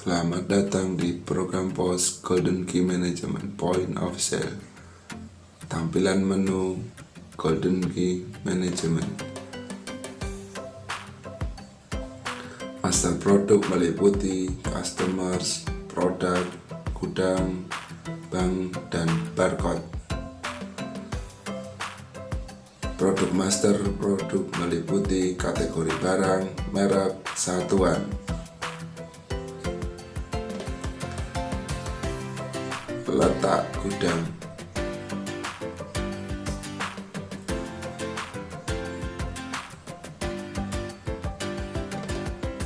Selamat datang di program POS Golden Key Management Point of Sale. Tampilan menu Golden Key Management. Master produk meliputi customers, produk, gudang, bank, dan barcode. Produk master produk meliputi kategori barang, merek, satuan. Letak gudang.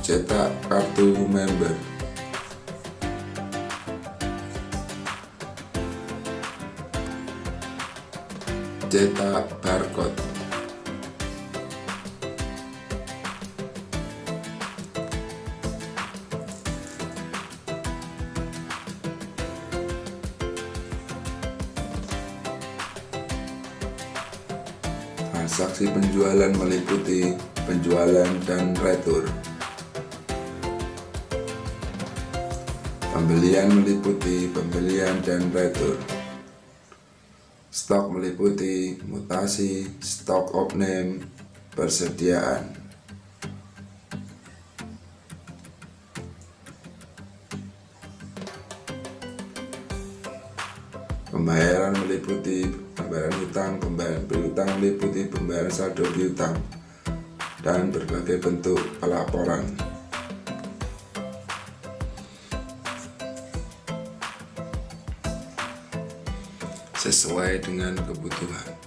Cetak kartu member. Cetak barcode Transaksi penjualan meliputi penjualan dan retur. Pembelian meliputi pembelian dan retur. Stok meliputi mutasi, stok of name, persediaan. Pembayaran meliputi pembayaran hutang, pembayaran piutang meliputi pembayaran saldo piutang, dan berbagai bentuk pelaporan. Sesuai dengan kebutuhan.